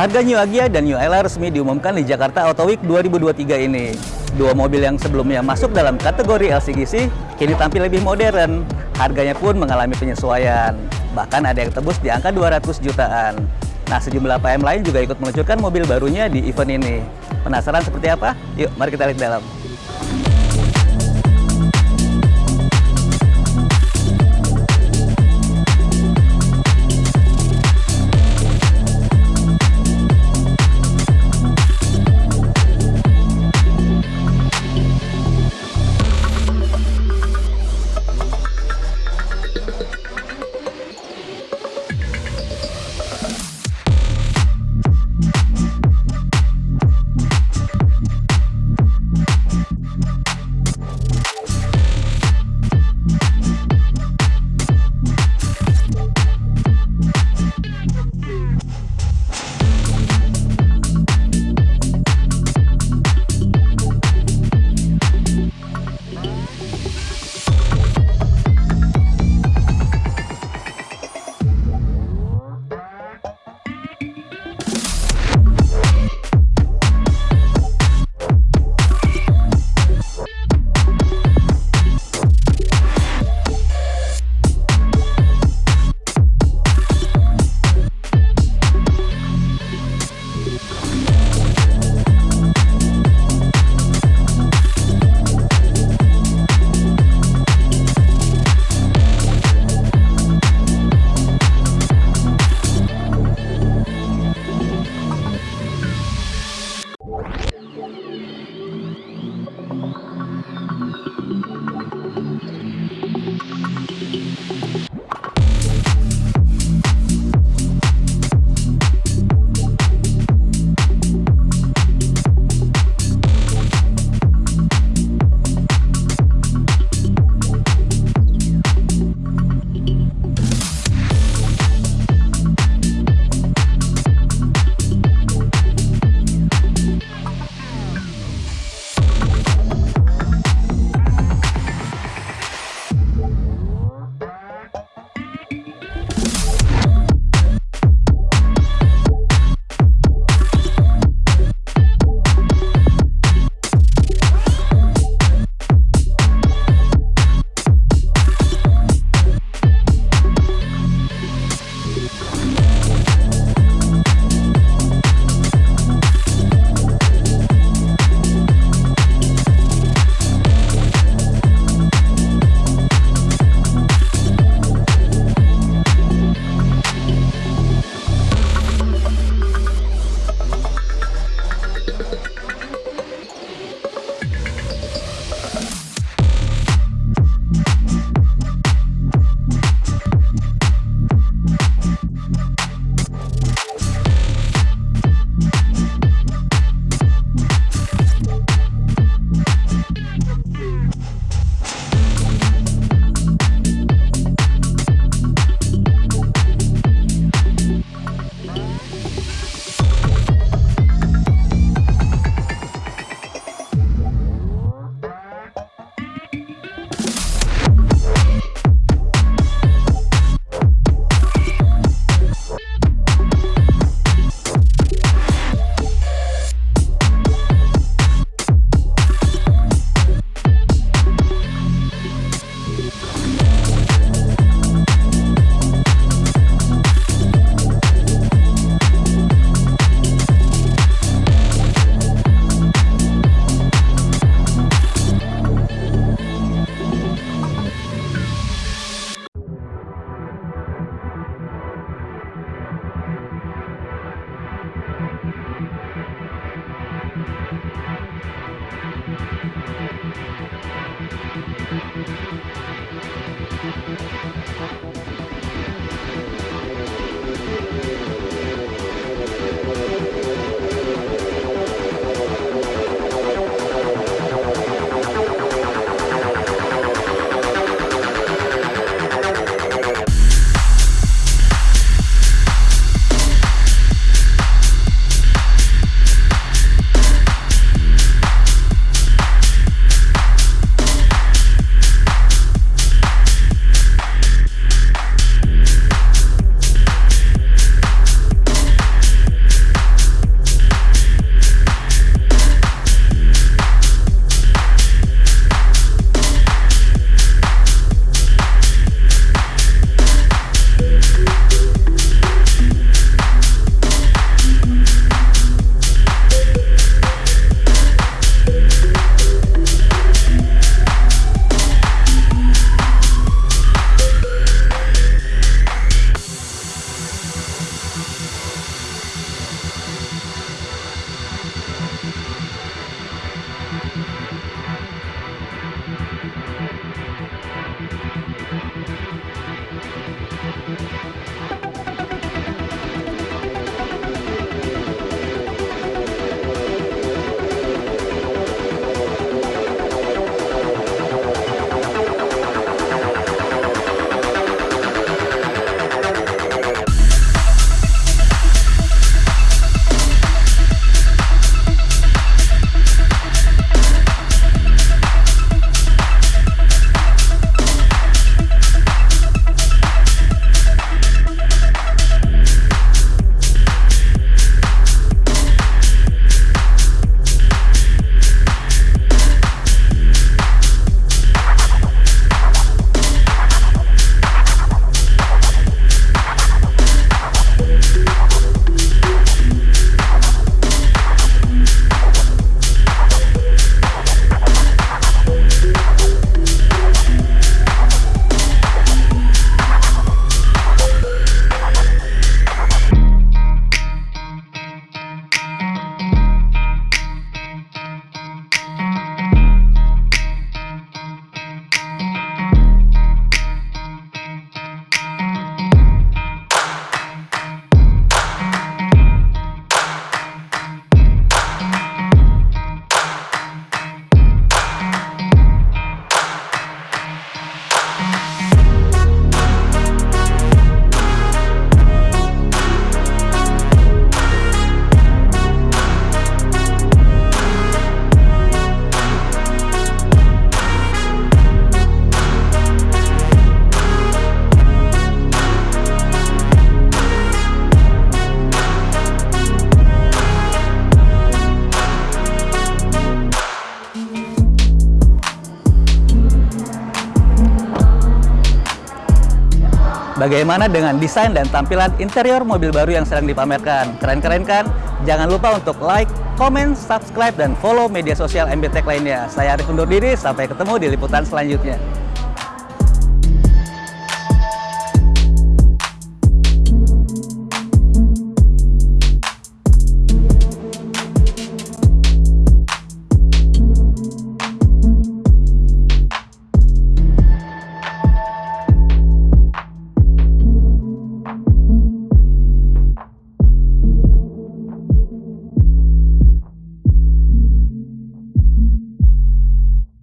Harga New Agya dan New Ella resmi diumumkan di Jakarta Auto Week 2023 ini. Dua mobil yang sebelumnya masuk dalam kategori LCGC, kini tampil lebih modern. Harganya pun mengalami penyesuaian. Bahkan ada yang tebus di angka 200 jutaan. Nah, sejumlah PM lain juga ikut meluncurkan mobil barunya di event ini. Penasaran seperti apa? Yuk, mari kita lihat dalam. Bagaimana dengan desain dan tampilan interior mobil baru yang sedang dipamerkan? Keren-keren kan? Jangan lupa untuk like, comment, subscribe, dan follow media sosial MBTech lainnya. Saya Arif undur diri, sampai ketemu di liputan selanjutnya.